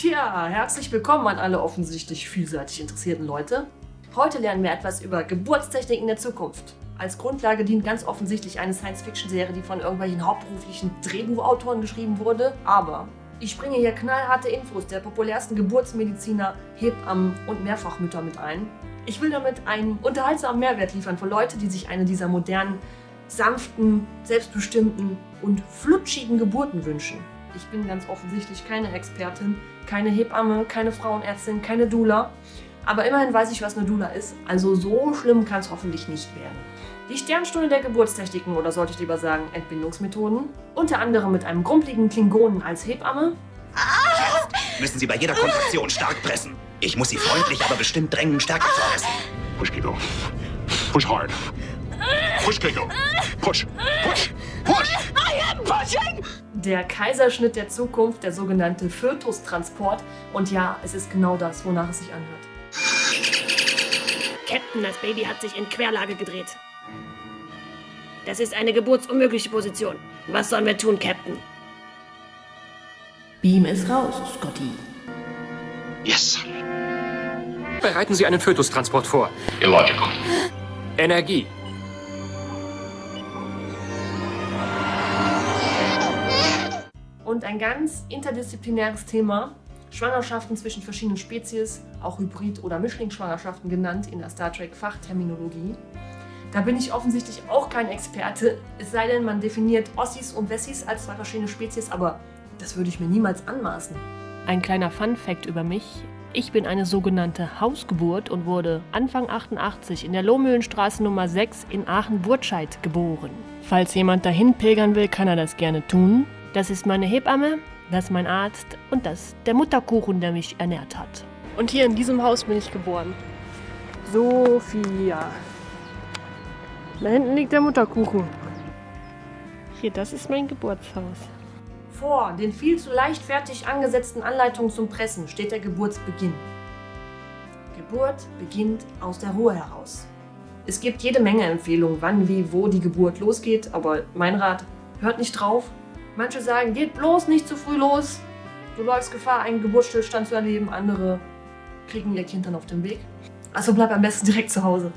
Tja, herzlich willkommen an alle offensichtlich vielseitig interessierten Leute. Heute lernen wir etwas über Geburtstechniken der Zukunft. Als Grundlage dient ganz offensichtlich eine Science-Fiction-Serie, die von irgendwelchen hauptberuflichen Drehbuchautoren geschrieben wurde. Aber ich bringe hier knallharte Infos der populärsten Geburtsmediziner, Hebammen und Mehrfachmütter mit ein. Ich will damit einen unterhaltsamen Mehrwert liefern für Leute, die sich eine dieser modernen, sanften, selbstbestimmten und flutschigen Geburten wünschen. Ich bin ganz offensichtlich keine Expertin, keine Hebamme, keine Frauenärztin, keine Doula. Aber immerhin weiß ich, was eine Doula ist, also so schlimm kann es hoffentlich nicht werden. Die Sternstunde der Geburtstechniken oder sollte ich lieber sagen Entbindungsmethoden, unter anderem mit einem grumpeligen Klingonen als Hebamme. Jetzt müssen Sie bei jeder Kontraktion stark pressen. Ich muss Sie freundlich, aber bestimmt drängen, stärker zu pressen. Push, Kiko. Push hard. Push, Kiko. Push. Push. Push. Der Kaiserschnitt der Zukunft, der sogenannte Fötustransport. Und ja, es ist genau das, wonach es sich anhört. Captain, das Baby hat sich in Querlage gedreht. Das ist eine geburtsunmögliche Position. Was sollen wir tun, Captain? Beam es raus, Scotty. Yes. Bereiten Sie einen Fötustransport vor. Illogical. Energie. Und ein ganz interdisziplinäres Thema, Schwangerschaften zwischen verschiedenen Spezies, auch Hybrid- oder Mischlingsschwangerschaften genannt in der Star Trek-Fachterminologie. Da bin ich offensichtlich auch kein Experte, es sei denn, man definiert Ossis und Wessis als zwei verschiedene Spezies, aber das würde ich mir niemals anmaßen. Ein kleiner Fun-Fact über mich. Ich bin eine sogenannte Hausgeburt und wurde Anfang 88 in der Lohmühlenstraße Nummer 6 in Aachen-Burtscheid geboren. Falls jemand dahin pilgern will, kann er das gerne tun. Das ist meine Hebamme, das ist mein Arzt und das ist der Mutterkuchen, der mich ernährt hat. Und hier in diesem Haus bin ich geboren. Sophia. Da hinten liegt der Mutterkuchen. Hier, das ist mein Geburtshaus. Vor den viel zu leichtfertig angesetzten Anleitungen zum Pressen steht der Geburtsbeginn. Geburt beginnt aus der Ruhe heraus. Es gibt jede Menge Empfehlungen, wann, wie, wo die Geburt losgeht, aber mein Rat, hört nicht drauf. Manche sagen, geht bloß nicht zu früh los. Du läufst Gefahr, einen Geburtsstillstand zu erleben. Andere kriegen ihr Kind dann auf dem Weg. Also bleib am besten direkt zu Hause.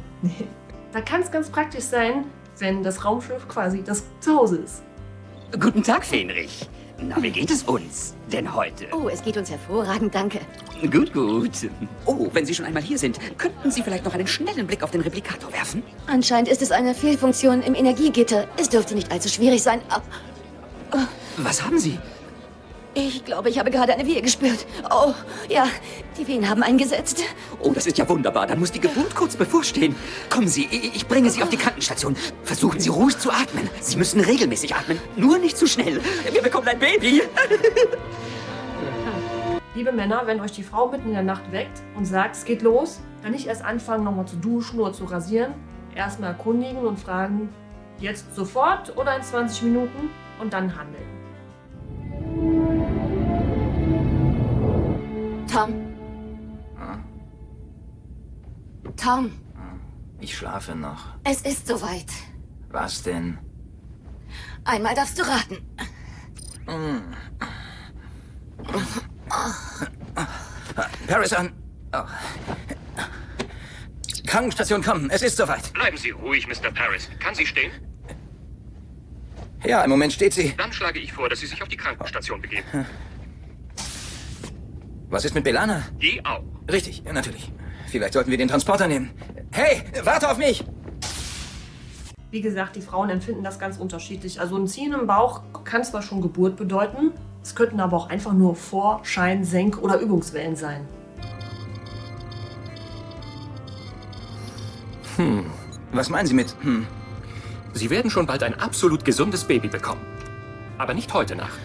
Da kann es ganz praktisch sein, wenn das Raumschiff quasi das Zuhause ist. Guten Tag, Fenrich. Na, wie geht es uns denn heute? Oh, es geht uns hervorragend, danke. Gut, gut. Oh, wenn Sie schon einmal hier sind, könnten Sie vielleicht noch einen schnellen Blick auf den Replikator werfen? Anscheinend ist es eine Fehlfunktion im Energiegitter. Es dürfte nicht allzu schwierig sein. Was haben Sie? Ich glaube, ich habe gerade eine Wehe gespürt. Oh, ja, die Wehen haben eingesetzt. Oh, das ist ja wunderbar. Dann muss die Geburt kurz bevorstehen. Kommen Sie, ich ich bringe Sie auf die Krankenstation. Versuchen Sie ruhig zu atmen. Sie müssen regelmäßig atmen. Nur nicht zu schnell. Wir bekommen ein Baby. Liebe Männer, wenn euch die Frau mitten in der Nacht weckt und sagt, es geht los, dann nicht erst anfangen, nochmal zu duschen oder zu rasieren. Erstmal erkundigen und fragen, jetzt sofort oder in 20 Minuten und dann handeln. Tom. Tom, Ich schlafe noch. es ist soweit. Was denn? Einmal darfst du raten. Paris an. Oh. Krankenstation kommen. Es ist soweit. Bleiben Sie ruhig, Mr. Paris. Kann sie stehen? Ja, im Moment steht sie. Dann schlage ich vor, dass Sie sich auf die Krankenstation begeben. Was ist mit Belana? Die auch. Richtig, natürlich. Vielleicht sollten wir den Transporter nehmen. Hey, warte auf mich! Wie gesagt, die Frauen empfinden das ganz unterschiedlich. Also ein Ziehen im Bauch kann zwar schon Geburt bedeuten, es könnten aber auch einfach nur Vor-, Schein-, Senk- oder Übungswellen sein. Was meinen Sie mit, hm? Sie werden schon bald ein absolut gesundes Baby bekommen. Aber nicht heute Nacht.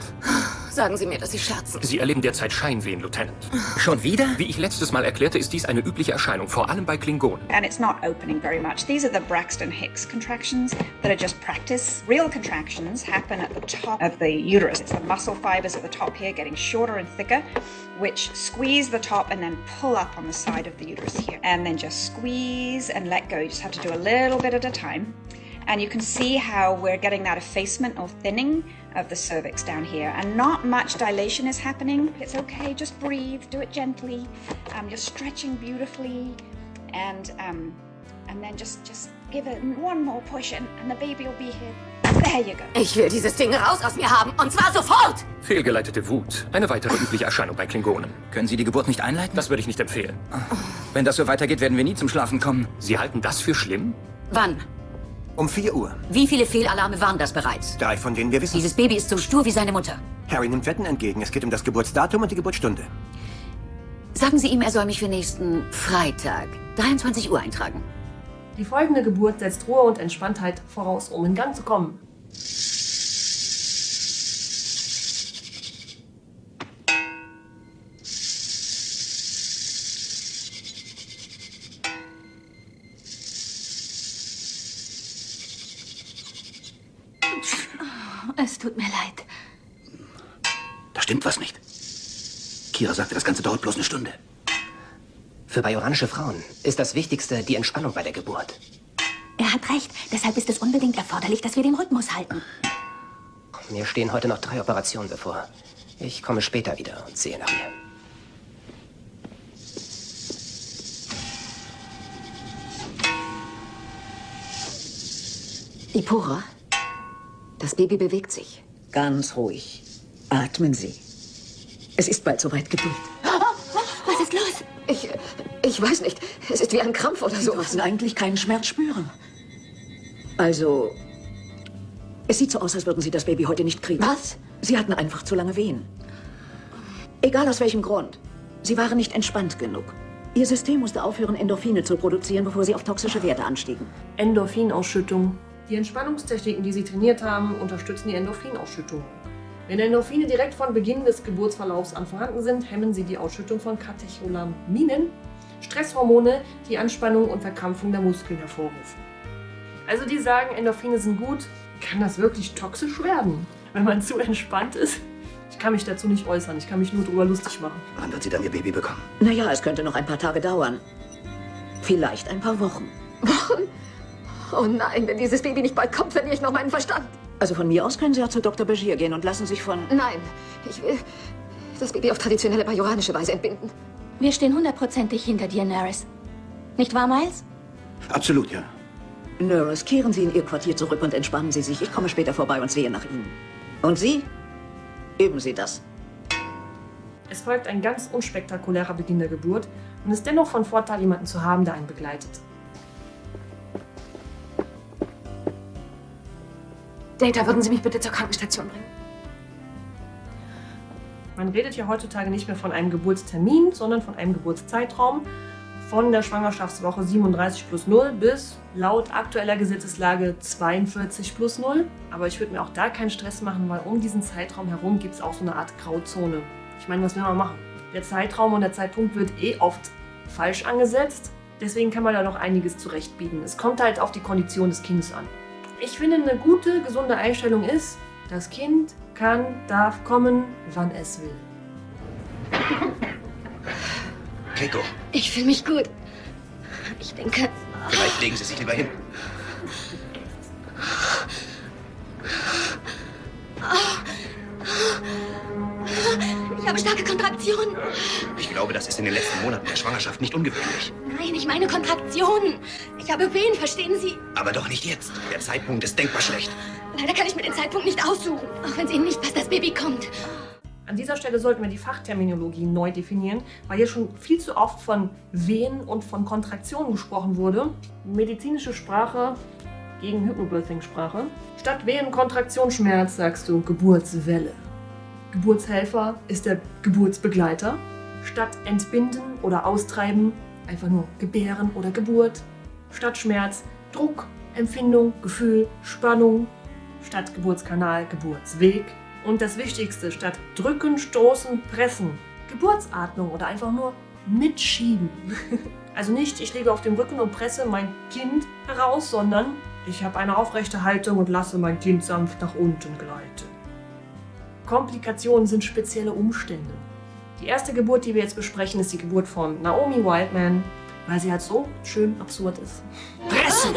Sagen Sie mir, dass Sie scherzen. Sie erleben derzeit Scheinwehen, Lieutenant. Schon wieder? Wie ich letztes Mal erklärte, ist dies eine übliche Erscheinung, vor allem bei Klingonen. and it's not opening very much. These are the Braxton Hicks contractions that are just practice. Real contractions happen at the top of the uterus. It's the muscle fibers at the top here getting shorter and thicker, which squeeze the top and then pull up on the side of the uterus here. And then just squeeze and let go. You just have to do a little bit at a time. And you can see how we're getting that effacement or thinning of the cervix down here. And not much dilation is happening. It's okay, just breathe, do it gently. Um, you're stretching beautifully. And um, and then just just give it one more push and, and the baby will be here. There you go. Ich will dieses Ding raus aus mir haben. Und zwar sofort! Fehlgeleitete Wut. Eine weitere übliche Erscheinung bei Klingonen. Können Sie die Geburt nicht einleiten? Das würde ich nicht empfehlen. Wenn das so weitergeht, werden wir nie zum Schlafen kommen. Sie halten das für schlimm? Wann? Um 4 Uhr. Wie viele Fehlalarme waren das bereits? Drei von denen wir wissen. Dieses Baby ist so stur wie seine Mutter. Harry nimmt Wetten entgegen. Es geht um das Geburtsdatum und die Geburtsstunde. Sagen Sie ihm, er soll mich für nächsten Freitag, 23 Uhr eintragen. Die folgende Geburt setzt Ruhe und Entspanntheit voraus, um in Gang zu kommen. Es tut mir leid. Da stimmt was nicht. Kira sagte, das Ganze dauert bloß eine Stunde. Für bajoranische Frauen ist das Wichtigste die Entspannung bei der Geburt. Er hat recht. Deshalb ist es unbedingt erforderlich, dass wir den Rhythmus halten. Mir stehen heute noch drei Operationen bevor. Ich komme später wieder und sehe nach ihr. Ipura, das Baby bewegt sich. Ganz ruhig. Atmen Sie. Es ist bald soweit Geduld. Ich weiß nicht. Es ist wie ein Krampf oder Sie so. dürfen eigentlich keinen Schmerz spüren. Also, es sieht so aus, als würden Sie das Baby heute nicht kriegen. Was? Sie hatten einfach zu lange Wehen. Egal aus welchem Grund. Sie waren nicht entspannt genug. Ihr System musste aufhören, Endorphine zu produzieren, bevor sie auf toxische Werte anstiegen. Endorphinausschüttung. Die Entspannungstechniken, die Sie trainiert haben, unterstützen die Endorphinausschüttung. Wenn Endorphine direkt von Beginn des Geburtsverlaufs an vorhanden sind, hemmen sie die Ausschüttung von Katecholaminen, Stresshormone, die Anspannung und Verkrampfung der Muskeln hervorrufen. Also die sagen, Endorphine sind gut, kann das wirklich toxisch werden, wenn man zu entspannt ist? Ich kann mich dazu nicht äußern, ich kann mich nur drüber lustig machen. Wann wird sie dann ihr Baby bekommen? Naja, es könnte noch ein paar Tage dauern. Vielleicht ein paar Wochen. Wochen? Oh nein, wenn dieses Baby nicht bald kommt, verliere ich noch meinen Verstand. Also von mir aus können Sie ja zu Dr. Bashir gehen und lassen sich von... Nein, ich will das Baby auf traditionelle bajoranische Weise entbinden. Wir stehen hundertprozentig hinter dir, Naris. Nicht wahr, Miles? Absolut, ja. Nurse, kehren Sie in Ihr Quartier zurück und entspannen Sie sich. Ich komme später vorbei und sehe nach Ihnen. Und Sie? Üben Sie das. Es folgt ein ganz unspektakulärer Beginn der Geburt und ist dennoch von Vorteil, jemanden zu haben, der einen begleitet. Data, würden Sie mich bitte zur Krankenstation bringen? Man redet ja heutzutage nicht mehr von einem Geburtstermin, sondern von einem Geburtszeitraum von der Schwangerschaftswoche 37 plus 0 bis laut aktueller Gesetzeslage 42 plus 0. Aber ich würde mir auch da keinen Stress machen, weil um diesen Zeitraum herum gibt es auch so eine Art Grauzone. Ich meine, was will man machen? Der Zeitraum und der Zeitpunkt wird eh oft falsch angesetzt. Deswegen kann man da noch einiges zurechtbiegen. Es kommt halt auf die Kondition des Kindes an. Ich finde, eine gute, gesunde Einstellung ist, das Kind kann, darf kommen, wann es will. Keiko, Ich fühle mich gut. Ich denke, vielleicht legen Sie sich lieber hin. ich habe starke Kontraktionen. Ich glaube, das ist in den letzten Monaten der Schwangerschaft nicht ungewöhnlich. Nein, ich meine Kontraktionen. Ich habe Wehen, verstehen Sie? Aber doch nicht jetzt. Der Zeitpunkt ist denkbar schlecht. Leider kann ich mir den Zeitpunkt nicht aussuchen. Auch wenn es Ihnen nicht passt, das Baby kommt. An dieser Stelle sollten wir die Fachterminologie neu definieren, weil hier schon viel zu oft von Wehen und von Kontraktionen gesprochen wurde. Medizinische Sprache gegen Hypnobirthing-Sprache. Statt Wehen, Kontraktion, Schmerz sagst du Geburtswelle. Geburtshelfer ist der Geburtsbegleiter. Statt Entbinden oder Austreiben einfach nur Gebären oder Geburt. Statt Schmerz Druck, Empfindung, Gefühl, Spannung. Statt Geburtskanal Geburtsweg. Und das Wichtigste, statt drücken, stoßen, pressen, Geburtsatmung oder einfach nur mitschieben. Also nicht, ich liege auf dem Rücken und presse mein Kind heraus, sondern ich habe eine aufrechte Haltung und lasse mein Kind sanft nach unten gleiten. Komplikationen sind spezielle Umstände. Die erste Geburt, die wir jetzt besprechen, ist die Geburt von Naomi Wildman, weil sie halt so schön absurd ist. Pressen!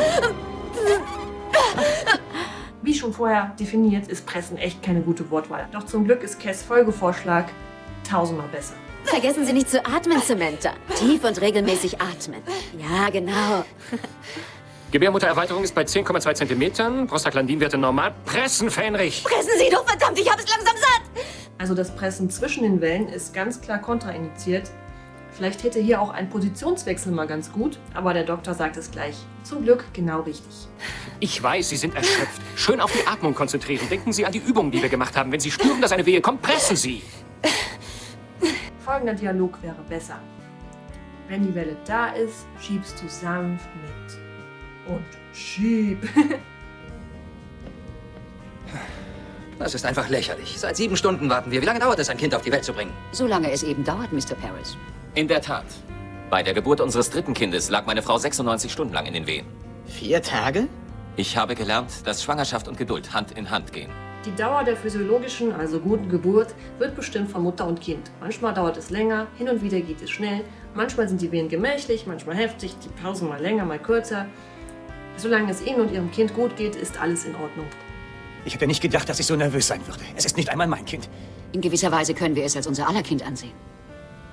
Wie schon vorher definiert, ist Pressen echt keine gute Wortwahl. Doch zum Glück ist Cass Folgevorschlag tausendmal besser. Vergessen Sie nicht zu atmen, Samantha. Tief und regelmäßig atmen. Ja, genau. Gebärmuttererweiterung ist bei 10,2 Zentimetern, Prostaglandinwerte normal. Pressen, Fähnrich! Pressen Sie doch, verdammt, ich habe es langsam satt! Also das Pressen zwischen den Wellen ist ganz klar kontraindiziert. Vielleicht hätte hier auch ein Positionswechsel mal ganz gut, aber der Doktor sagt es gleich. Zum Glück genau richtig. Ich weiß, Sie sind erschöpft. Schön auf die Atmung konzentrieren. Denken Sie an die Übungen, die wir gemacht haben. Wenn Sie spüren, dass eine Wehe kommt, pressen Sie. Folgender Dialog wäre besser. Wenn die Welle da ist, schiebst du sanft mit. Und schieb. Das ist einfach lächerlich. Seit sieben Stunden warten wir. Wie lange dauert es, ein Kind auf die Welt zu bringen? Solange es eben dauert, Mr. Paris. In der Tat. Bei der Geburt unseres dritten Kindes lag meine Frau 96 Stunden lang in den Wehen. Vier Tage? Ich habe gelernt, dass Schwangerschaft und Geduld Hand in Hand gehen. Die Dauer der physiologischen, also guten Geburt, wird bestimmt von Mutter und Kind. Manchmal dauert es länger, hin und wieder geht es schnell, manchmal sind die Wehen gemächlich, manchmal heftig, die Pausen mal länger, mal kürzer. Solange es Ihnen und Ihrem Kind gut geht, ist alles in Ordnung. Ich hätte nicht gedacht, dass ich so nervös sein würde. Es ist nicht einmal mein Kind. In gewisser Weise können wir es als unser aller Kind ansehen.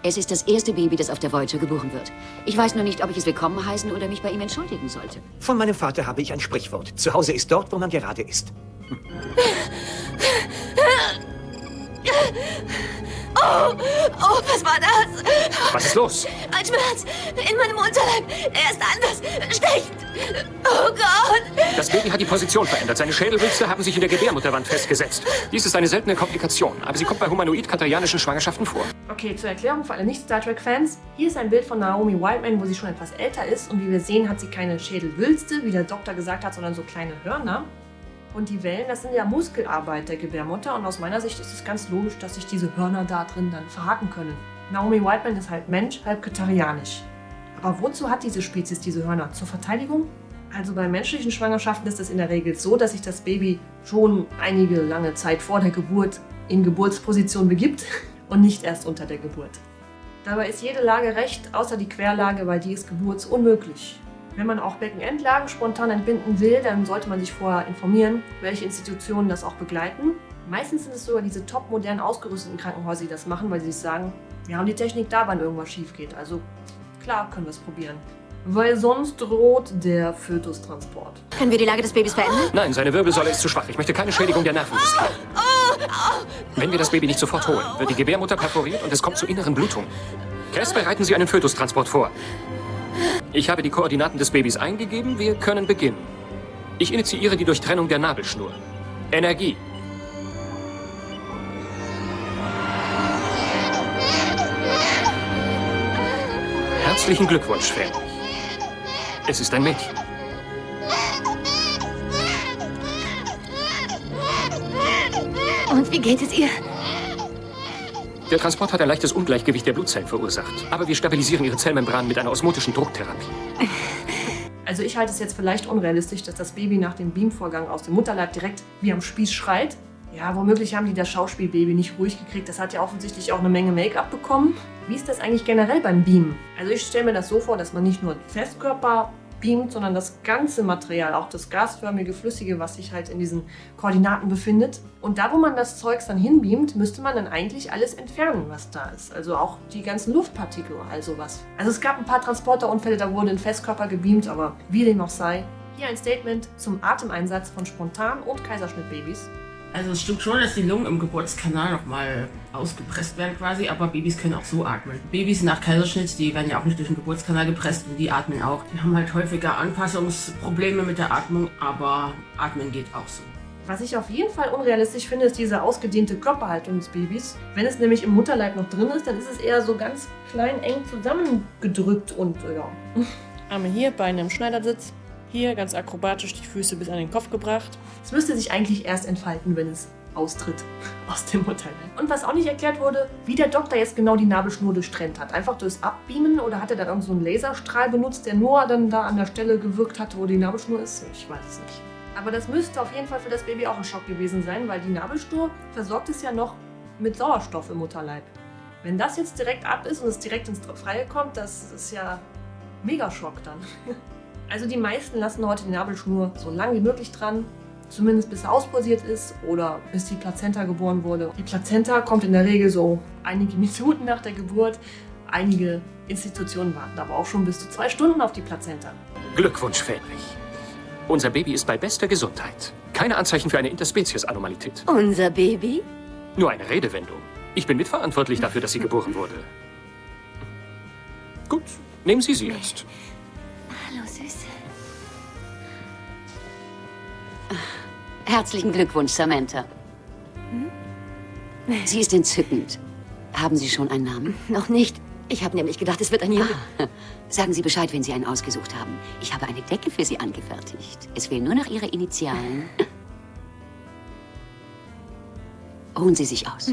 Es ist das erste Baby, das auf der Voyager geboren wird. Ich weiß nur nicht, ob ich es willkommen heißen oder mich bei ihm entschuldigen sollte. Von meinem Vater habe ich ein Sprichwort. Zu Hause ist dort, wo man gerade ist. Oh, oh, was war das? Was ist los? Ein Schmerz in meinem Unterleib. Er ist anders. Stechend. Oh Gott. Das Baby hat die Position verändert. Seine Schädelwülste haben sich in der Gebärmutterwand festgesetzt. Dies ist eine seltene Komplikation, aber sie kommt bei humanoid-katarianischen Schwangerschaften vor. Okay, zur Erklärung für alle Nicht-Star Trek-Fans. Hier ist ein Bild von Naomi Wildman, wo sie schon etwas älter ist. Und wie wir sehen, hat sie keine Schädelwülste, wie der Doktor gesagt hat, sondern so kleine Hörner. Und die Wellen, das sind ja Muskelarbeit der Gebärmutter. Und aus meiner Sicht ist es ganz logisch, dass sich diese Hörner da drin dann verhaken können. Naomi Whiteman ist halb Mensch, halb katarianisch. Aber wozu hat diese Spezies diese Hörner? Zur Verteidigung? Also bei menschlichen Schwangerschaften ist es in der Regel so, dass sich das Baby schon einige lange Zeit vor der Geburt in Geburtsposition begibt und nicht erst unter der Geburt. Dabei ist jede Lage recht, außer die Querlage, weil die ist geburtsunmöglich. Wenn man auch Beckenendlagen spontan entbinden will, dann sollte man sich vorher informieren, welche Institutionen das auch begleiten. Meistens sind es sogar diese top modern ausgerüsteten Krankenhäuser, die das machen, weil sie sich sagen, wir haben die Technik da, wann irgendwas schief geht. Also klar können wir es probieren. Weil sonst droht der Fötustransport. Können wir die Lage des Babys verändern? Nein, seine Wirbelsäule ist zu schwach. Ich möchte keine Schädigung der Nerven riskieren. Wenn wir das Baby nicht sofort holen, wird die Gebärmutter perforiert und es kommt zu inneren Blutungen. Cass, bereiten Sie einen Fötustransport vor. Ich habe die Koordinaten des Babys eingegeben. Wir können beginnen. Ich initiiere die Durchtrennung der Nabelschnur. Energie. Herzlichen Glückwunsch, Fan. Es ist ein Mädchen. Und wie geht es ihr? Der Transport hat ein leichtes Ungleichgewicht der Blutzellen verursacht. Aber wir stabilisieren ihre Zellmembran mit einer osmotischen Drucktherapie. Also ich halte es jetzt vielleicht unrealistisch, dass das Baby nach dem Beamvorgang aus dem Mutterleib direkt wie am Spieß schreit. Ja, womöglich haben die das Schauspielbaby nicht ruhig gekriegt. Das hat ja offensichtlich auch eine Menge Make-up bekommen. Wie ist das eigentlich generell beim Beamen? Also ich stelle mir das so vor, dass man nicht nur Festkörper beamt, sondern das ganze Material, auch das gasförmige, flüssige, was sich halt in diesen Koordinaten befindet. Und da, wo man das Zeugs dann hinbeamt, müsste man dann eigentlich alles entfernen, was da ist. Also auch die ganzen Luftpartikel, also was. Also es gab ein paar Transporterunfälle, da wurden in Festkörper gebeamt, aber wie dem auch sei. Hier ein Statement zum Atemeinsatz von Spontan- und Kaiserschnittbabys. Also es stimmt schon, dass die Lungen im Geburtskanal nochmal ausgepresst werden quasi, aber Babys können auch so atmen. Babys nach Kaiserschnitt, die werden ja auch nicht durch den Geburtskanal gepresst und die atmen auch. Die haben halt häufiger Anpassungsprobleme mit der Atmung, aber atmen geht auch so. Was ich auf jeden Fall unrealistisch finde, ist diese ausgedehnte Körperhaltung des Babys. Wenn es nämlich im Mutterleib noch drin ist, dann ist es eher so ganz klein, eng zusammengedrückt und ja. Arme hier, Beine im Schneidersitz. Hier ganz akrobatisch die Füße bis an den Kopf gebracht. Es müsste sich eigentlich erst entfalten, wenn es austritt aus dem Mutterleib. Und was auch nicht erklärt wurde, wie der Doktor jetzt genau die Nabelschnur durchtrennt hat. Einfach durchs Abbeamen oder hat er dann so einen Laserstrahl benutzt, der nur dann da an der Stelle gewirkt hat, wo die Nabelschnur ist? Ich weiß es nicht. Aber das müsste auf jeden Fall für das Baby auch ein Schock gewesen sein, weil die Nabelschnur versorgt es ja noch mit Sauerstoff im Mutterleib. Wenn das jetzt direkt ab ist und es direkt ins Freie kommt, das ist ja mega Schock dann. Also die meisten lassen heute die Nabelschnur so lang wie möglich dran. Zumindest bis er auspulsiert ist oder bis die Plazenta geboren wurde. Die Plazenta kommt in der Regel so einige Minuten nach der Geburt. Einige Institutionen warten aber auch schon bis zu zwei Stunden auf die Plazenta. Glückwunsch, Fähnrich. Unser Baby ist bei bester Gesundheit. Keine Anzeichen für eine Interspezies-Anomalität. Unser Baby? Nur eine Redewendung. Ich bin mitverantwortlich dafür, dass sie geboren wurde. Gut, nehmen Sie sie jetzt. Herzlichen Glückwunsch, Samantha. Sie ist entzückend. Haben Sie schon einen Namen? Noch nicht. Ich habe nämlich gedacht, es wird ein Junge. Sagen Sie Bescheid, wenn Sie einen ausgesucht haben. Ich habe eine Decke für Sie angefertigt. Es fehlen nur noch Ihre Initialen. Ruhen Sie sich aus.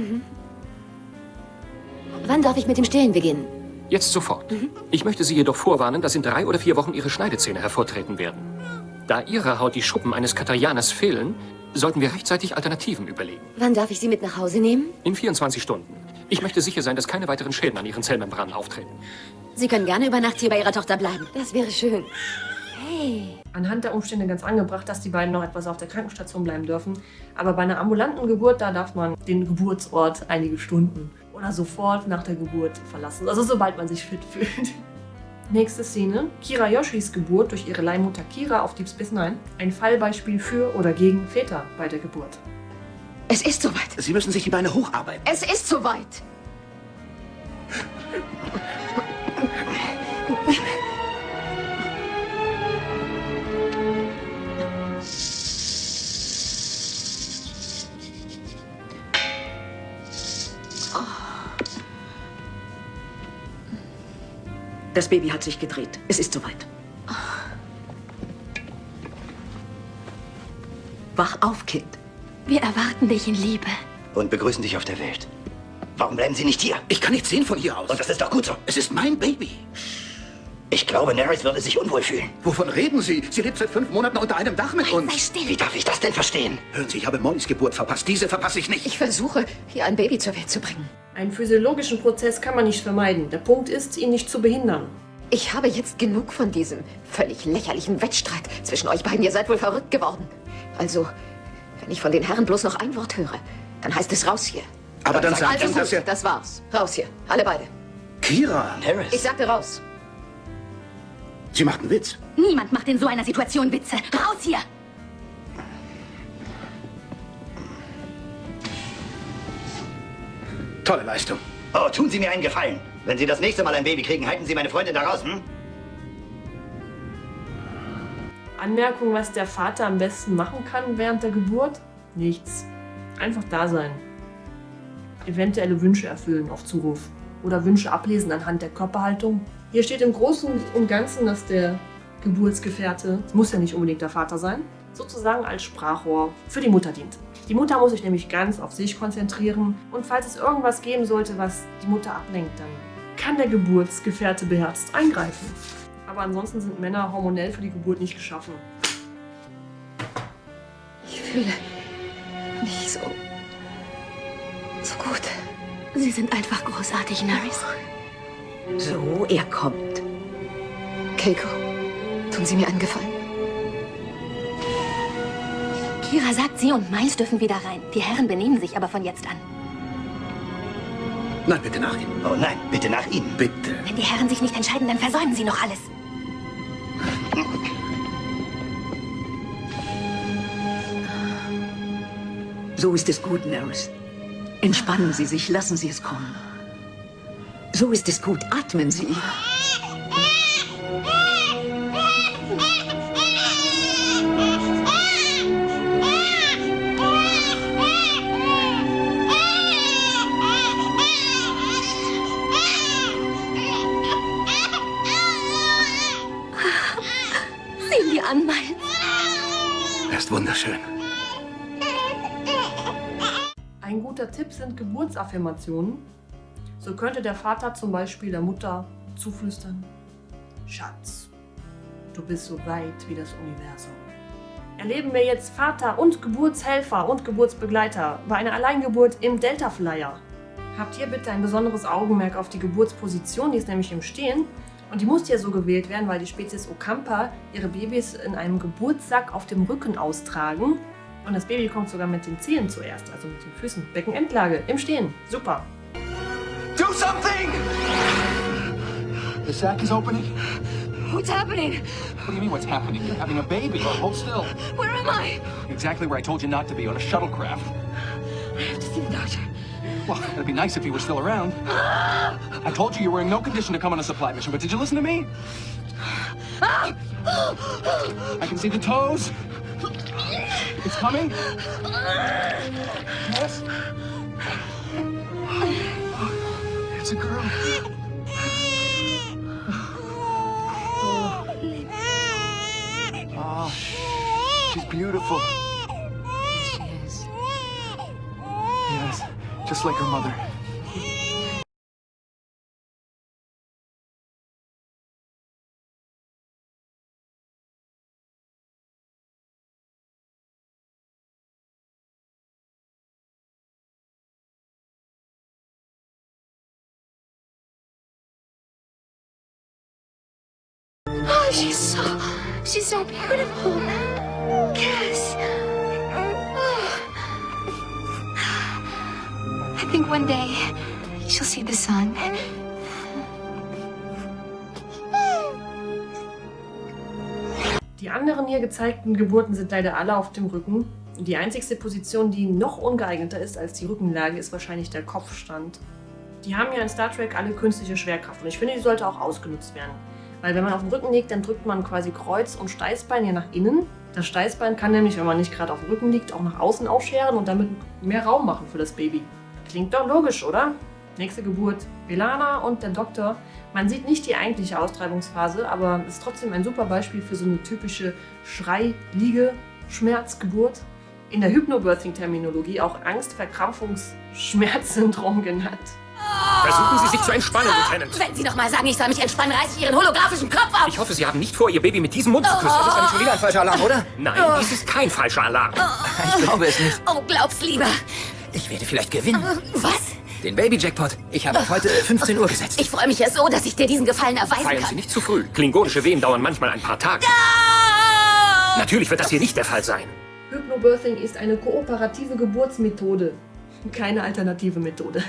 Wann darf ich mit dem Stillen beginnen? Jetzt sofort. Ich möchte Sie jedoch vorwarnen, dass in drei oder vier Wochen Ihre Schneidezähne hervortreten werden. Da Ihrer Haut die Schuppen eines Katarianers fehlen, sollten wir rechtzeitig Alternativen überlegen. Wann darf ich Sie mit nach Hause nehmen? In 24 Stunden. Ich möchte sicher sein, dass keine weiteren Schäden an Ihren Zellmembranen auftreten. Sie können gerne über Nacht hier bei Ihrer Tochter bleiben. Das wäre schön. Hey. Anhand der Umstände ganz angebracht, dass die beiden noch etwas auf der Krankenstation bleiben dürfen. Aber bei einer ambulanten Geburt, da darf man den Geburtsort einige Stunden oder sofort nach der Geburt verlassen. Also sobald man sich fit fühlt. Nächste Szene. Kira Yoshis Geburt durch ihre Leihmutter Kira auf Deep Space Nine. Ein Fallbeispiel für oder gegen Väter bei der Geburt. Es ist soweit. Sie müssen sich die Beine hocharbeiten. Es ist soweit. Das Baby hat sich gedreht. Es ist soweit. Wach auf, Kind. Wir erwarten dich in Liebe. Und begrüßen dich auf der Welt. Warum bleiben Sie nicht hier? Ich kann nichts sehen von hier aus. Und das ist doch gut so. Es ist mein Baby. Ich glaube, Nerys würde sich unwohl fühlen. Wovon reden Sie? Sie lebt seit fünf Monaten unter einem Dach mit uns. Sei still. Wie darf ich das denn verstehen? Hören Sie, ich habe Mollys Geburt verpasst. Diese verpasse ich nicht. Ich versuche, hier ein Baby zur Welt zu bringen. Einen physiologischen Prozess kann man nicht vermeiden. Der Punkt ist, ihn nicht zu behindern. Ich habe jetzt genug von diesem völlig lächerlichen Wettstreit zwischen euch beiden. Ihr seid wohl verrückt geworden. Also, wenn ich von den Herren bloß noch ein Wort höre, dann heißt es raus hier. Aber dann sagt also ihm, gut, dass er... das war's. Raus hier. Alle beide. Kira. Ich sagte raus. Sie macht einen Witz. Niemand macht in so einer Situation Witze. Raus hier! Tolle Leistung. Oh, tun Sie mir einen Gefallen. Wenn Sie das nächste Mal ein Baby kriegen, halten Sie meine Freundin da raus, hm? Anmerkung, was der Vater am besten machen kann während der Geburt? Nichts. Einfach da sein. Eventuelle Wünsche erfüllen auf Zuruf. Oder Wünsche ablesen anhand der Körperhaltung. Hier steht im Großen und Ganzen, dass der Geburtsgefährte, muss ja nicht unbedingt der Vater sein, sozusagen als Sprachrohr für die Mutter dient. Die Mutter muss sich nämlich ganz auf sich konzentrieren und falls es irgendwas geben sollte, was die Mutter ablenkt, dann kann der Geburtsgefährte beherzt eingreifen. Aber ansonsten sind Männer hormonell für die Geburt nicht geschaffen. Ich fühle mich so. so gut. Sie sind einfach großartig, Nerys. So, er kommt. Keiko, tun Sie mir einen Gefallen. Kira sagt, sie und Miles dürfen wieder rein. Die Herren benehmen sich aber von jetzt an. Nein, bitte nach ihm. Oh nein, bitte nach ihm. Bitte. Wenn die Herren sich nicht entscheiden, dann versäumen sie noch alles. So ist es gut, Nerys. Entspannen Sie sich, lassen Sie es kommen. So ist es gut, atmen Sie. Er wunderschön. Ein guter Tipp sind Geburtsaffirmationen. So könnte der Vater zum Beispiel der Mutter zuflüstern: Schatz, du bist so weit wie das Universum. Erleben wir jetzt Vater und Geburtshelfer und Geburtsbegleiter bei einer Alleingeburt im Delta Flyer. Habt ihr bitte ein besonderes Augenmerk auf die Geburtsposition, die ist nämlich im Stehen. Und die muss ja so gewählt werden, weil die Spezies Ocampa ihre Babys in einem Geburtssack auf dem Rücken austragen. Und das Baby kommt sogar mit den Zehen zuerst, also mit den Füßen. Beckenendlage, im Stehen. Super. Do something! The sack is opening. What's happening? What do you mean, what's happening? You're having a baby. Hold still. Where am I? Exactly where I told you not to be, on a shuttlecraft. I have to see the doctor. Well, it'd be nice if he were still around. I told you you were in no condition to come on a supply mission, but did you listen to me? I can see the toes. It's coming. Yes. It's a girl. Oh, she's beautiful. She is. Yes, just like her mother. She's so, she's so beautiful. Yes. I think one day she'll see the sun. Die anderen hier gezeigten Geburten sind leider alle auf dem Rücken. Die einzigste Position, die noch ungeeigneter ist als die Rückenlage, ist wahrscheinlich der Kopfstand. Die haben ja in Star Trek alle künstliche Schwerkraft und ich finde, die sollte auch ausgenutzt werden. Weil wenn man auf dem Rücken liegt, dann drückt man quasi Kreuz und Steißbein hier nach innen. Das Steißbein kann nämlich, wenn man nicht gerade auf dem Rücken liegt, auch nach außen aufscheren und damit mehr Raum machen für das Baby. Klingt doch logisch, oder? Nächste Geburt. Belana und der Doktor. Man sieht nicht die eigentliche Austreibungsphase, aber ist trotzdem ein super Beispiel für so eine typische Schrei-Liege-Schmerzgeburt. In der Hypnobirthing-Terminologie auch Angst-Verkrampfungs-Schmerzsyndrom genannt. Versuchen Sie sich zu entspannen, Lieutenant. Wenn Sie noch mal sagen, ich soll mich entspannen, reiße ich Ihren holographischen Kopf auf. Ich hoffe, Sie haben nicht vor, Ihr Baby mit diesem Mund zu küssen. Oh. Das ist schon wieder ein falscher Alarm, oder? Nein, Oh. dies ist kein falscher Alarm. Ich glaube es nicht. Oh, glaub's lieber. Ich werde vielleicht gewinnen. Was? Den Baby-Jackpot. Ich habe auf heute 15 Uhr gesetzt. Ich freue mich ja so, dass ich dir diesen Gefallen erweisen Feiern kann. Sie nicht zu früh. Klingonische Wehen dauern manchmal ein paar Tage. Natürlich wird das hier nicht der Fall sein. Hypnobirthing ist eine kooperative Geburtsmethode. Keine alternative Methode.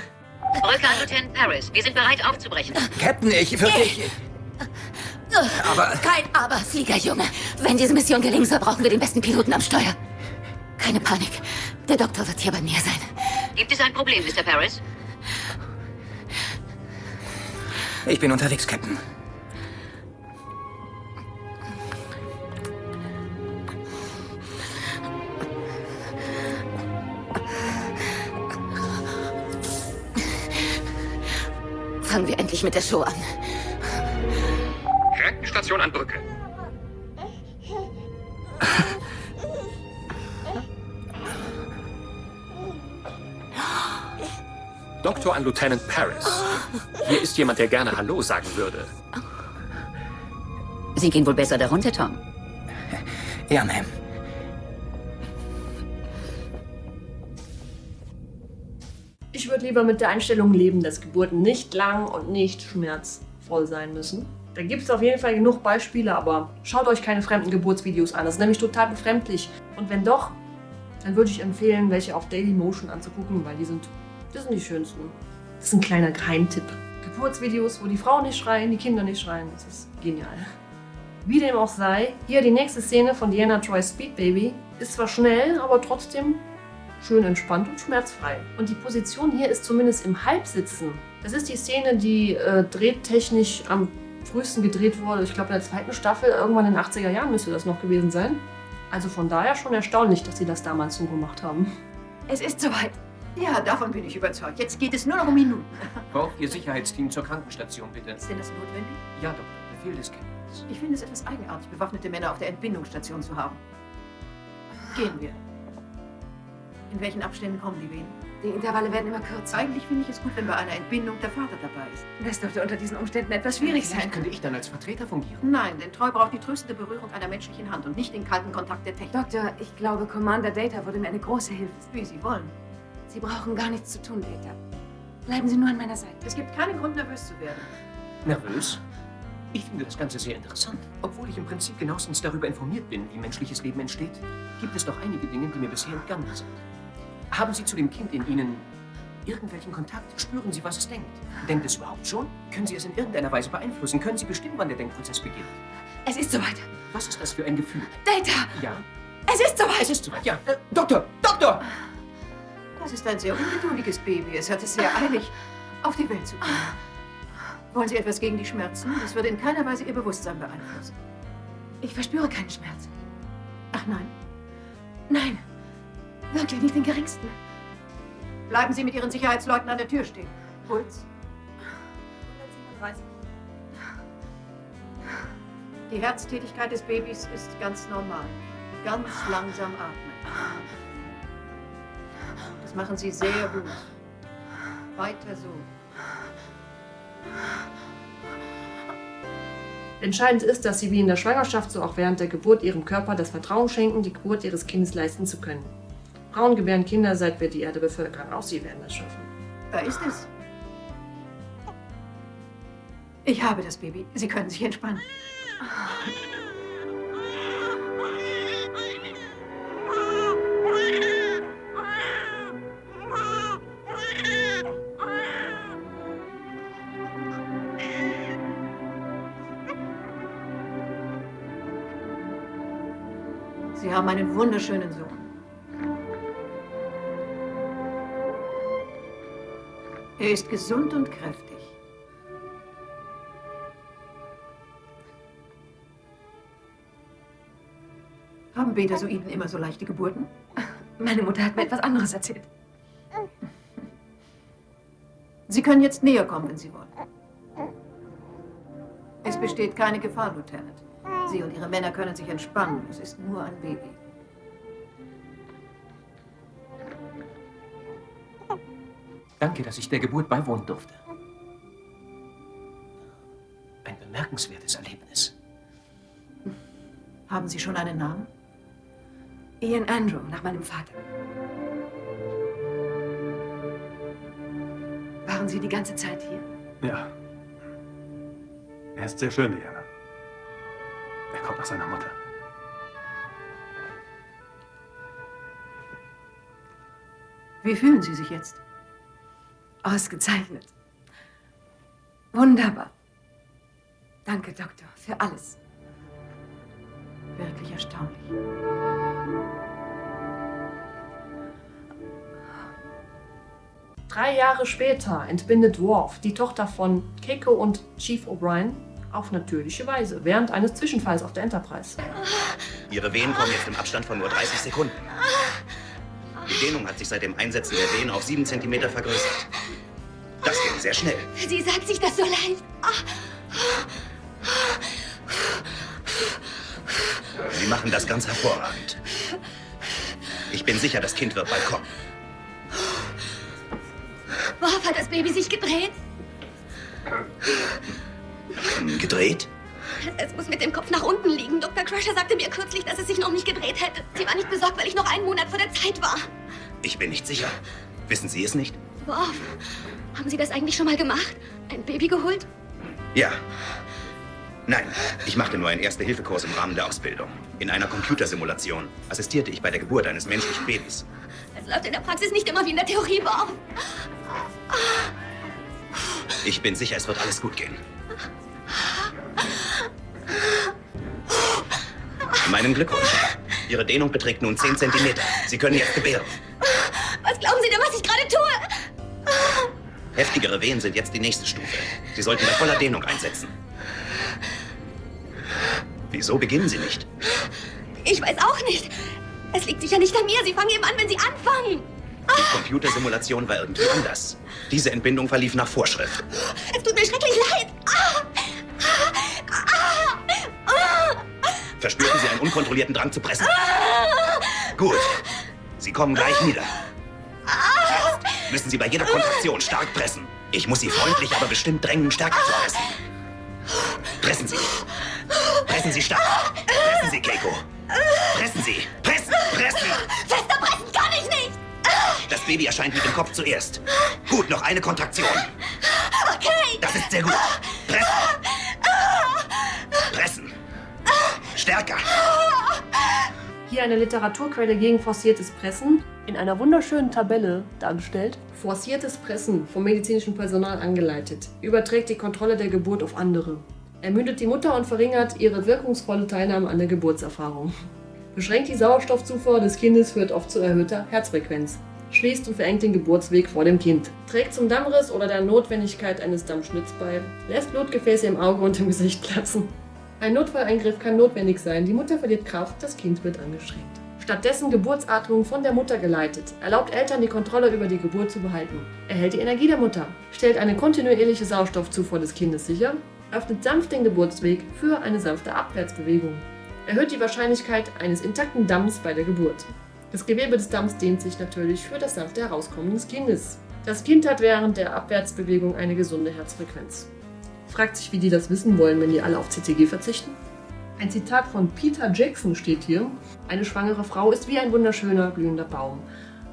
Rückkehr an Lieutenant Paris. Wir sind bereit aufzubrechen. Captain, ich wirklich... Aber- Kein Aber, Fliegerjunge. Wenn diese Mission gelingen soll, brauchen wir den besten Piloten am Steuer. Keine Panik. Der Doktor wird hier bei mir sein. Gibt es ein Problem, Mr. Paris? Ich bin unterwegs, Captain. Fangen wir endlich mit der Show an. Krankenstation an Brücke. Doktor an Lieutenant Paris. Hier ist jemand, der gerne Hallo sagen würde. Sie gehen wohl besser darunter, Tom. Ja, Ma'am. Lieber mit der Einstellung leben, dass Geburten nicht lang und nicht schmerzvoll sein müssen. Da gibt es auf jeden Fall genug Beispiele, aber schaut euch keine fremden Geburtsvideos an. Das ist nämlich total befremdlich. Und wenn doch, dann würde ich empfehlen, welche auf Dailymotion anzugucken, weil die sind, das sind die schönsten. Das ist ein kleiner Geheimtipp. Geburtsvideos, wo die Frauen nicht schreien, die Kinder nicht schreien, das ist genial. Wie dem auch sei, hier die nächste Szene von Diana Troy's Speed Baby ist zwar schnell, aber trotzdem schön entspannt und schmerzfrei. Und die Position hier ist zumindest im Halbsitzen. Das ist die Szene, die äh, drehtechnisch am frühesten gedreht wurde. Ich glaube in der zweiten Staffel, irgendwann in den 80er Jahren müsste das noch gewesen sein. Also von daher schon erstaunlich, dass sie das damals so gemacht haben. Es ist soweit. Ja, davon bin ich überzeugt. Jetzt geht es nur noch um Minuten. Braucht Ihr Sicherheitsteam zur Krankenstation, bitte? Ist denn das notwendig? Ja, Doktor. Befehl des Captains. Ich finde es etwas eigenartig, bewaffnete Männer auf der Entbindungsstation zu haben. Gehen wir. In welchen Abständen kommen die Wehen? Die Intervalle werden immer kürzer. Eigentlich finde ich es gut, wenn bei einer Entbindung der Vater dabei ist. Das dürfte unter diesen Umständen etwas schwierig Vielleicht sein. könnte ich dann als Vertreter fungieren. Nein, denn Treu braucht die tröstende Berührung einer menschlichen Hand und nicht den kalten Kontakt der Technik. Doktor, ich glaube, Commander Data würde mir eine große Hilfe sein. Wie Sie wollen. Sie brauchen gar nichts zu tun, Data. Bleiben Sie nur an meiner Seite. Es gibt keinen Grund, nervös zu werden. Nervös? Ich finde das Ganze sehr interessant. Obwohl ich im Prinzip genauestens darüber informiert bin, wie menschliches Leben entsteht, gibt es doch einige Dinge, die mir bisher entgangen sind. Haben Sie zu dem Kind in Ihnen irgendwelchen Kontakt? Spüren Sie, was es denkt? Denkt es überhaupt schon? Können Sie es in irgendeiner Weise beeinflussen? Können Sie bestimmen, wann der Denkprozess beginnt? Es ist soweit. Was ist das für ein Gefühl? Data! Ja, Es ist soweit! es ist soweit. Ja, äh, Doktor! Doktor! Das ist ein sehr ungeduldiges Baby. Es hat es sehr eilig, auf die Welt zu kommen. Wollen Sie etwas gegen die Schmerzen? Das würde in keiner Weise Ihr Bewusstsein beeinflussen. Ich verspüre keinen Schmerz. Ach nein. Nein. Wirklich nicht den geringsten. Bleiben Sie mit Ihren Sicherheitsleuten an der Tür stehen. Puls. Die Herztätigkeit des Babys ist ganz normal. Ganz langsam atmen. Das machen Sie sehr gut. Weiter so. Entscheidend ist, dass sie wie in der Schwangerschaft so auch während der Geburt ihrem Körper das Vertrauen schenken, die Geburt ihres Kindes leisten zu können. Frauen gebären Kinder, seit wir die Erde bevölkern. Auch sie werden das schaffen. Da ist es. Ich habe das Baby. Sie können sich entspannen. Sie haben einen wunderschönen Sohn. Er ist gesund und kräftig. Haben Betasoiden immer so leichte Geburten? Meine Mutter hat mir etwas anderes erzählt. Sie können jetzt näher kommen, wenn Sie wollen. Es besteht keine Gefahr, Lieutenant. Sie und Ihre Männer können sich entspannen. Es ist nur ein Baby. Danke, dass ich der Geburt beiwohnen durfte. Ein bemerkenswertes Erlebnis. Haben Sie schon einen Namen? Ian Andrew, nach meinem Vater. Waren Sie die ganze Zeit hier? Ja. Er ist sehr schön, Diana. Er kommt nach seiner Mutter. Wie fühlen Sie sich jetzt? Ausgezeichnet. Wunderbar. Danke, Doktor, für alles. Wirklich erstaunlich. Drei Jahre später entbindet Worf die Tochter von Keiko und Chief O'Brien auf natürliche Weise während eines Zwischenfalls auf der Enterprise. Ihre Wehen kommen jetzt im Abstand von nur 30 Sekunden. Die Dehnung hat sich seit dem Einsetzen der Wehen auf 7 cm vergrößert. Sehr schnell. Sie sagt sich das so leicht. Sie machen das ganz hervorragend. Ich bin sicher, das Kind wird bald kommen. Worf hat das Baby sich gedreht? Gedreht? Es muss mit dem Kopf nach unten liegen. Dr. Crusher sagte mir kürzlich, dass es sich noch nicht gedreht hätte. Sie war nicht besorgt, weil ich noch einen Monat vor der Zeit war. Ich bin nicht sicher. Wissen Sie es nicht? Worf, haben Sie das eigentlich schon mal gemacht? Ein Baby geholt? Ja. Nein, ich machte nur einen Erste-Hilfe-Kurs im Rahmen der Ausbildung. In einer Computersimulation assistierte ich bei der Geburt eines menschlichen Babys. Es läuft in der Praxis nicht immer wie in der Theorie, Worf. Ich bin sicher, es wird alles gut gehen. Meinen Glückwunsch. Ihre Dehnung beträgt nun 10 cm. Sie können jetzt gebären. Was glauben Sie denn, was ich gerade tue? Heftigere Wehen sind jetzt die nächste Stufe. Sie sollten bei voller Dehnung einsetzen. Wieso beginnen Sie nicht? Ich weiß auch nicht. Es liegt sicher nicht an mir. Sie fangen eben an, wenn Sie anfangen. Die Computersimulation war irgendwie anders. Diese Entbindung verlief nach Vorschrift. Es tut mir schrecklich leid. Ah! Ah! Ah! Verspürten Sie einen unkontrollierten Drang zu pressen? Gut. Sie kommen gleich nieder. Jetzt müssen Sie bei jeder Kontraktion stark pressen. Ich muss Sie freundlich, aber bestimmt drängen, stärker zu pressen. Pressen Sie. Pressen Sie stark. Pressen Sie, Keiko. Pressen Sie. Pressen, pressen. Fester pressen kann ich nicht. Das Baby erscheint mit dem Kopf zuerst. Gut, noch eine Kontraktion. Okay. Das ist sehr gut. Pressen. stärker. Hier eine Literaturquelle gegen forciertes Pressen, in einer wunderschönen Tabelle dargestellt. Forciertes Pressen vom medizinischen Personal angeleitet, überträgt die Kontrolle der Geburt auf andere. Ermüdet die Mutter und verringert ihre wirkungsvolle Teilnahme an der Geburtserfahrung. Beschränkt die Sauerstoffzufuhr des Kindes führt oft zu erhöhter Herzfrequenz. Schließt und verengt den Geburtsweg vor dem Kind. Trägt zum Dammriss oder der Notwendigkeit eines Dammschnitts bei. Lässt Blutgefäße im Auge und im Gesicht platzen. Ein Notfalleingriff kann notwendig sein. Die Mutter verliert Kraft, das Kind wird angestrengt. Stattdessen Geburtsatmung von der Mutter geleitet. Erlaubt Eltern die Kontrolle über die Geburt zu behalten. Erhält die Energie der Mutter. Stellt eine kontinuierliche Sauerstoffzufuhr des Kindes sicher. Öffnet sanft den Geburtsweg für eine sanfte Abwärtsbewegung. Erhöht die Wahrscheinlichkeit eines intakten Damms bei der Geburt. Das Gewebe des Damms dehnt sich natürlich für das sanfte Herauskommen des Kindes. Das Kind hat während der Abwärtsbewegung eine gesunde Herzfrequenz. Fragt sich, wie die das wissen wollen, wenn die alle auf CTG verzichten? Ein Zitat von Peter Jackson steht hier. Eine schwangere Frau ist wie ein wunderschöner, blühender Baum.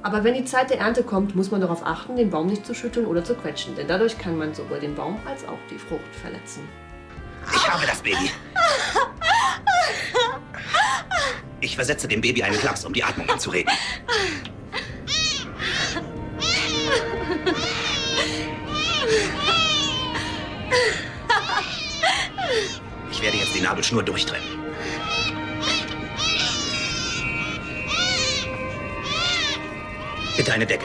Aber wenn die Zeit der Ernte kommt, muss man darauf achten, den Baum nicht zu schütteln oder zu quetschen, denn dadurch kann man sowohl den Baum als auch die Frucht verletzen. Ich habe das Baby. Ich versetze dem Baby einen Klaps, um die Atmung anzuregen. Werde jetzt die Nabelschnur durchtrennen. Bitte eine Decke.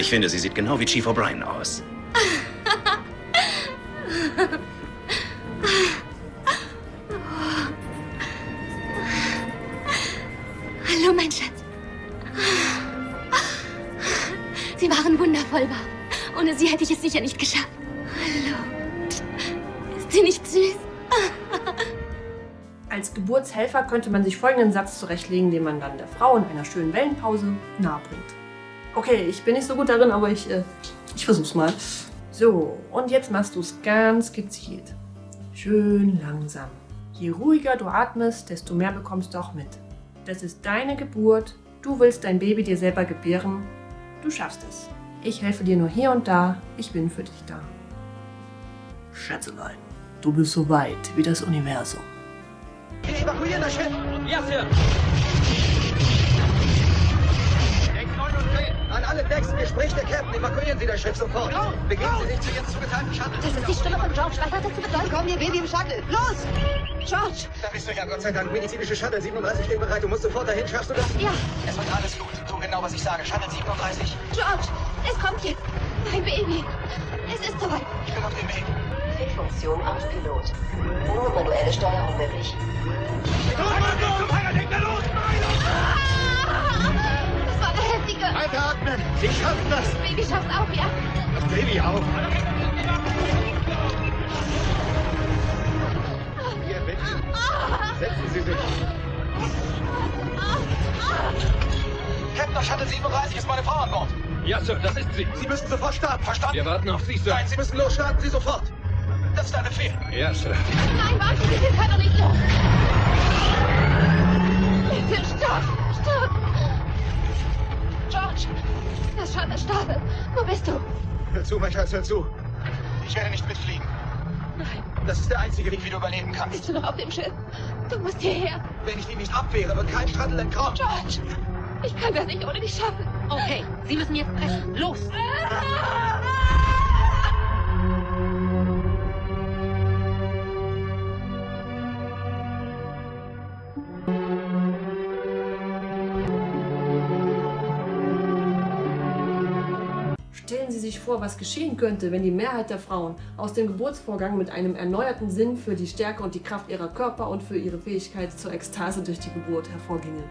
Ich finde, sie sieht genau wie Chief O'Brien aus. Folgenden Satz zurechtlegen, den man dann der Frau in einer schönen Wellenpause nahebringt. Okay, ich bin nicht so gut darin, aber ich, äh, ich versuch's mal. So, und jetzt machst du es ganz gezielt. Schön langsam. Je ruhiger du atmest, desto mehr bekommst du auch mit. Das ist deine Geburt. Du willst dein Baby dir selber gebären. Du schaffst es. Ich helfe dir nur hier und da. Ich bin für dich da. Schätzelein, du bist so weit wie das Universum. Wir evakuieren das Schiff. Ja, Sir. An alle Decks, mir spricht der Captain. Evakuieren Sie das Schiff sofort. Begeben Sie sich zu Ihrem zugeteilten Shuttle. Das ist die Stimme von George. Was hat das zu bedeuten? Bekommen Ihr Baby im Shuttle. Los! George! Da bist du ja, Gott sei Dank. Medizinische Shuttle 37 stehen bereit. Du musst sofort dahin. Schaffst du das? Ja. Es wird alles gut. Tu genau, was ich sage. Shuttle 37. George! Es kommt jetzt. Mein Baby. Es ist soweit. Ich bin auf dem Weg. Fehlfunktion Autopilot. Nur manuelle Steuerung möglich. Das war eine heftige. Weiteratmen! Sie schaffen das! Das Baby schafft auch, ja? Das Baby auch. Hier, bitte. Setzen Sie sich. Captain, Shuttle 37 ist meine Frau an Bord. Ja, Sir, das ist sie. Sie müssen sofort starten, verstanden? Wir warten auf Sie, Sir. Nein, Sie müssen los, starten Sie sofort. Das ist ein Befehl. Ja, Sir. Nein, warte, wir können doch nicht los. Bitte, stopp, stopp. George, das Shuttle startet. Wo bist du? Hör zu, mein Schatz, hör zu. Ich werde nicht mitfliegen. Nein. Das ist der einzige Weg, wie du überleben kannst. Bist du noch auf dem Schiff? Du musst hierher. Wenn ich ihn nicht abwehre, wird kein Shuttle entkommen. George, ich kann das nicht ohne dich schaffen. Okay, Sie müssen jetzt pressen. Los! Stellen Vor, was geschehen könnte, wenn die Mehrheit der Frauen aus dem Geburtsvorgang mit einem erneuerten Sinn für die Stärke und die Kraft ihrer Körper und für ihre Fähigkeit zur Ekstase durch die Geburt hervorgingen.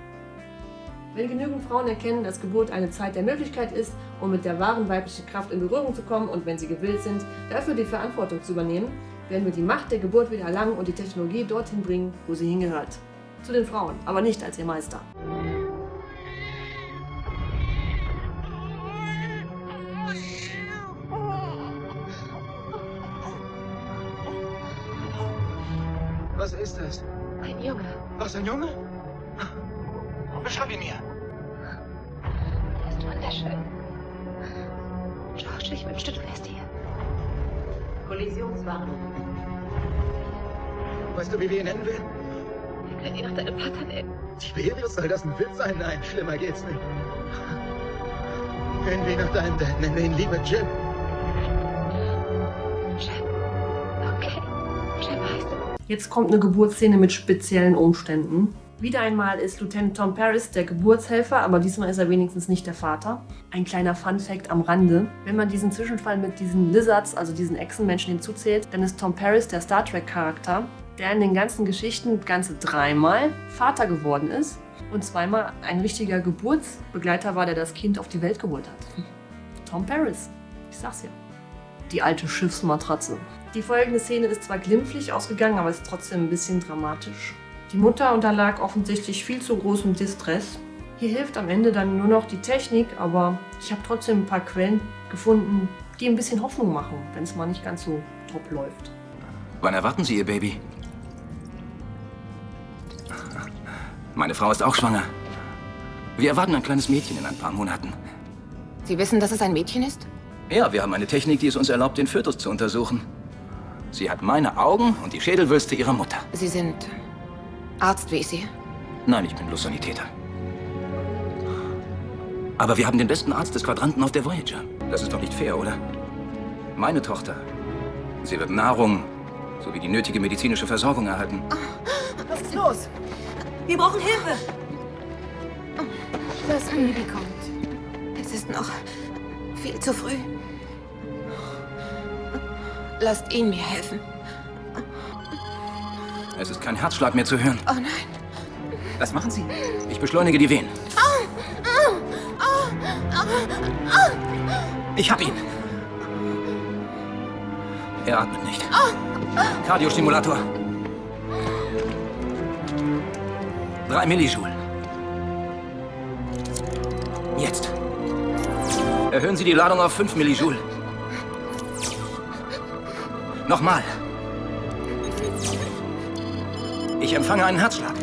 Wenn genügend Frauen erkennen, dass Geburt eine Zeit der Möglichkeit ist, um mit der wahren weiblichen Kraft in Berührung zu kommen und wenn sie gewillt sind, dafür die Verantwortung zu übernehmen, werden wir die Macht der Geburt wieder erlangen und die Technologie dorthin bringen, wo sie hingehört. Zu den Frauen, aber nicht als ihr Meister. Was ist das? Ein Junge. Was, ein Junge? Beschreib ihn mir. Er ist wunderschön. George, ich wünschte, du wärst hier. Kollisionswarnung. Weißt du, wie wir ihn nennen werden? Wir können ihn nach deinem Vater nennen. Tiberius, soll das ein Witz sein? Nein, schlimmer geht's nicht. Nennen wir ihn nach deinem Dad. Nennen wir ihn lieber Jim. Jetzt kommt eine Geburtsszene mit speziellen Umständen. Wieder einmal ist Lieutenant Tom Paris der Geburtshelfer, aber diesmal ist er wenigstens nicht der Vater. Ein kleiner Fun-Fact am Rande. Wenn man diesen Zwischenfall mit diesen Lizards, also diesen Echsenmenschen, hinzuzählt, dann ist Tom Paris der Star Trek-Charakter, der in den ganzen Geschichten ganze dreimal Vater geworden ist und zweimal ein richtiger Geburtsbegleiter war, der das Kind auf die Welt geholt hat. Tom Paris. Ich sag's ja. Die alte Schiffsmatratze. Die folgende Szene ist zwar glimpflich ausgegangen, aber ist trotzdem ein bisschen dramatisch. Die Mutter unterlag offensichtlich viel zu großem Distress. Hier hilft am Ende dann nur noch die Technik, aber ich habe trotzdem ein paar Quellen gefunden, die ein bisschen Hoffnung machen, wenn es mal nicht ganz so top läuft. Wann erwarten Sie Ihr Baby? Meine Frau ist auch schwanger. Wir erwarten ein kleines Mädchen in ein paar Monaten. Sie wissen, dass es ein Mädchen ist? Ja, wir haben eine Technik, die es uns erlaubt, den Fötus zu untersuchen. Sie hat meine Augen und die Schädelwülste ihrer Mutter. Sie sind Arzt, wie ich sehe. Nein, ich bin bloß Sanitäter. Aber wir haben den besten Arzt des Quadranten auf der Voyager. Das ist doch nicht fair, oder? Meine Tochter. Sie wird Nahrung sowie die nötige medizinische Versorgung erhalten. Was ist los? Wir brauchen Hilfe. Das Baby kommt. Es ist noch viel zu früh. Lasst ihn mir helfen. Es ist kein Herzschlag mehr zu hören. Oh nein. Was machen Sie? Ich beschleunige die Wehen. Ich hab ihn. Er atmet nicht. Kardiostimulator. Drei Millijoule. Erhöhen Sie die Ladung auf 5 Millijoule. Nochmal. Ich empfange einen Herzschlag.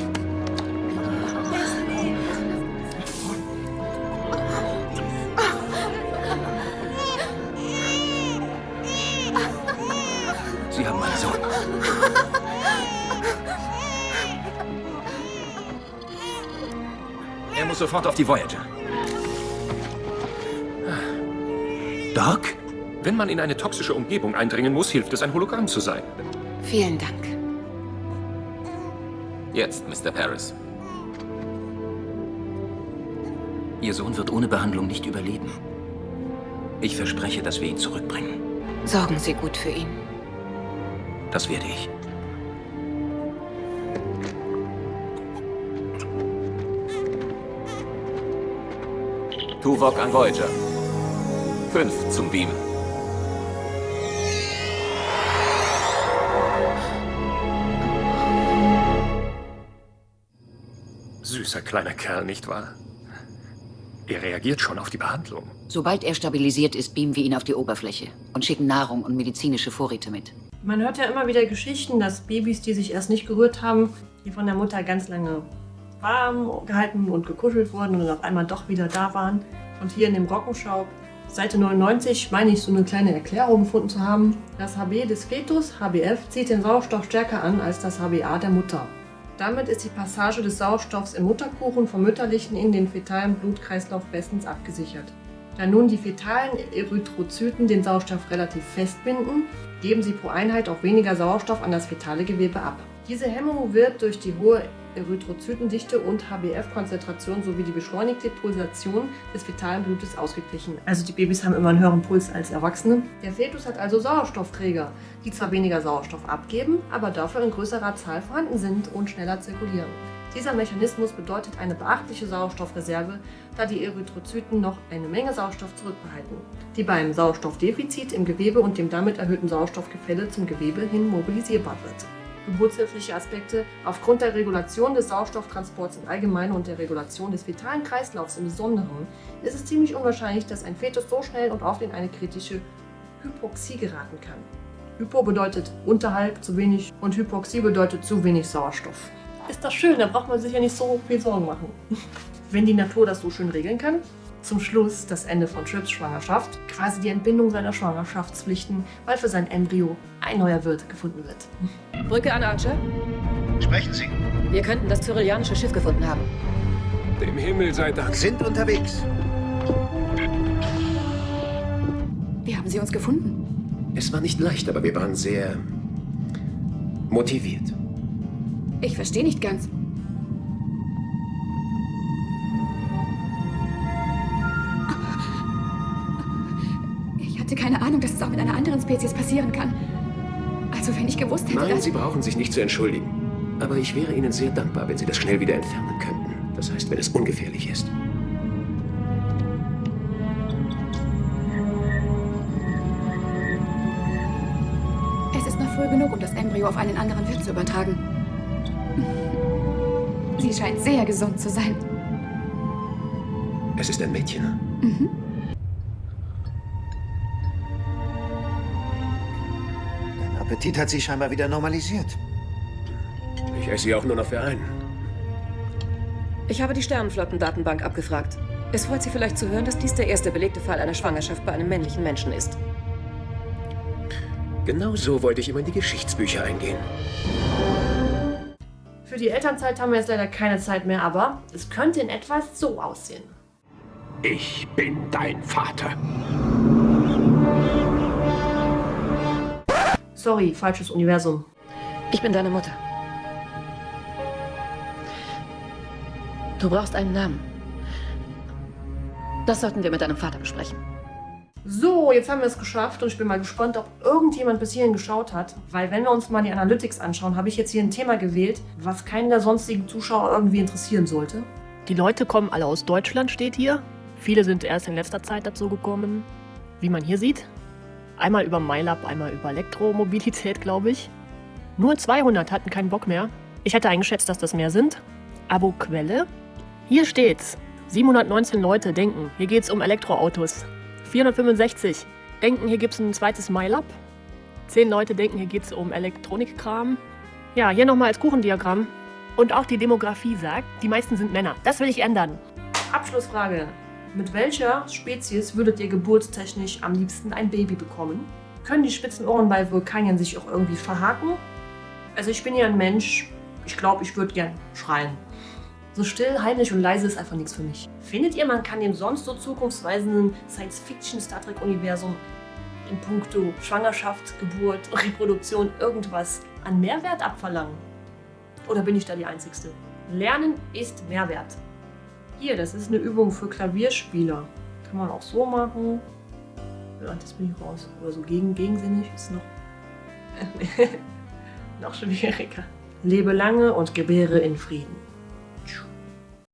Sie haben meinen Sohn. Er muss sofort auf die Voyager. Doc? Wenn man in eine toxische Umgebung eindringen muss, hilft es, ein Hologramm zu sein. Vielen Dank. Jetzt, Mr. Paris. Ihr Sohn wird ohne Behandlung nicht überleben. Ich verspreche, dass wir ihn zurückbringen. Sorgen Sie gut für ihn. Das werde ich. Tuvok an Voyager. Fünf zum Beamen. Süßer kleiner Kerl, nicht wahr? Er reagiert schon auf die Behandlung. Sobald er stabilisiert ist, beamen wir ihn auf die Oberfläche und schicken Nahrung und medizinische Vorräte mit. Man hört ja immer wieder Geschichten, dass Babys, die sich erst nicht gerührt haben, die von der Mutter ganz lange warm gehalten und gekuschelt wurden und dann auf einmal doch wieder da waren. Und hier in dem Rockenschau, Seite 99, meine ich so eine kleine Erklärung gefunden zu haben. Das HB des Fetus, HBF, zieht den Sauerstoff stärker an als das HBA der Mutter. Damit ist die Passage des Sauerstoffs im Mutterkuchen vom mütterlichen in den fetalen Blutkreislauf bestens abgesichert. Da nun die fetalen Erythrozyten den Sauerstoff relativ festbinden, geben sie pro Einheit auch weniger Sauerstoff an das fetale Gewebe ab. Diese Hemmung wird durch die hohe Erythrozytendichte und HbF-Konzentration sowie die beschleunigte Pulsation des fetalen Blutes ausgeglichen. Also die Babys haben immer einen höheren Puls als Erwachsene. Der Fetus hat also Sauerstoffträger, die zwar weniger Sauerstoff abgeben, aber dafür in größerer Zahl vorhanden sind und schneller zirkulieren. Dieser Mechanismus bedeutet eine beachtliche Sauerstoffreserve, da die Erythrozyten noch eine Menge Sauerstoff zurückbehalten, die beim Sauerstoffdefizit im Gewebe und dem damit erhöhten Sauerstoffgefälle zum Gewebe hin mobilisierbar wird. Geburtshilfliche Aspekte Aufgrund der Regulation des Sauerstofftransports im Allgemeinen und der Regulation des fetalen Kreislaufs im Besonderen ist es ziemlich unwahrscheinlich, dass ein Fetus so schnell und oft in eine kritische Hypoxie geraten kann. Hypo bedeutet unterhalb zu wenig und Hypoxie bedeutet zu wenig Sauerstoff. ist das schön, da braucht man sich ja nicht so viel Sorgen machen. Wenn die Natur das so schön regeln kann, zum Schluss das Ende von Trips Schwangerschaft, quasi die Entbindung seiner Schwangerschaftspflichten, weil für sein Embryo ein neuer Wirt gefunden wird. Brücke an Archer. Sprechen Sie. Wir könnten das cyrillianische Schiff gefunden haben. Dem Himmel sei Dank. Sind unterwegs. Wie haben Sie uns gefunden? Es war nicht leicht, aber wir waren sehr motiviert. Ich verstehe nicht ganz. Hatte keine Ahnung, dass es auch mit einer anderen Spezies passieren kann. Also wenn ich gewusst hätte, Nein. Sie brauchen sich nicht zu entschuldigen. Aber ich wäre Ihnen sehr dankbar, wenn Sie das schnell wieder entfernen könnten. Das heißt, wenn es ungefährlich ist. Es ist noch früh genug, um das Embryo auf einen anderen Wirt zu übertragen. Sie scheint sehr gesund zu sein. Es ist ein Mädchen. Mhm. Appetit hat sich scheinbar wieder normalisiert. Ich esse sie auch nur noch für einen. Ich habe die Sternenflottendatenbank abgefragt. Es freut Sie vielleicht zu hören, dass dies der erste belegte Fall einer Schwangerschaft bei einem männlichen Menschen ist. Genau so wollte ich immer in die Geschichtsbücher eingehen. Für die Elternzeit haben wir jetzt leider keine Zeit mehr, aber es könnte in etwa so aussehen. Ich bin dein Vater. Sorry, falsches Universum. Ich bin deine Mutter. Du brauchst einen Namen. Das sollten wir mit deinem Vater besprechen. So, jetzt haben wir es geschafft und ich bin mal gespannt, ob irgendjemand bis hierhin geschaut hat. Weil wenn wir uns mal die Analytics anschauen, habe ich jetzt hier ein Thema gewählt, was keinen der sonstigen Zuschauer irgendwie interessieren sollte. Die Leute kommen alle aus Deutschland, steht hier. Viele sind erst in letzter Zeit dazu gekommen, wie man hier sieht. Einmal über MyLab, einmal über Elektromobilität, glaube ich. Nur 200 hatten keinen Bock mehr. Ich hätte eingeschätzt, dass das mehr sind. Abo-Quelle. Hier steht's. 719 Leute denken, hier geht's um Elektroautos. 465 denken, hier gibt's ein zweites MyLab. 10 Leute denken, hier geht's um Elektronikkram. Ja, hier nochmal als Kuchendiagramm. Und auch die Demografie sagt, die meisten sind Männer. Das will ich ändern. Abschlussfrage. Mit welcher Spezies würdet ihr geburtstechnisch am liebsten ein Baby bekommen? Können die spitzen Ohren bei Vulkanien sich auch irgendwie verhaken? Also ich bin ja ein Mensch, ich glaube, ich würde gern schreien. So still, heimlich und leise ist einfach nichts für mich. Findet ihr, man kann dem sonst so zukunftsweisenden Science-Fiction-Star Trek-Universum in puncto Schwangerschaft, Geburt, Reproduktion irgendwas an Mehrwert abverlangen? Oder bin ich da die Einzigste? Lernen ist Mehrwert. Hier, das ist eine Übung für Klavierspieler. Kann man auch so machen. Ja, das bin ich raus. Oder so gegen, gegensinnig ist noch, noch schwieriger. Lebe lange und gebäre in Frieden.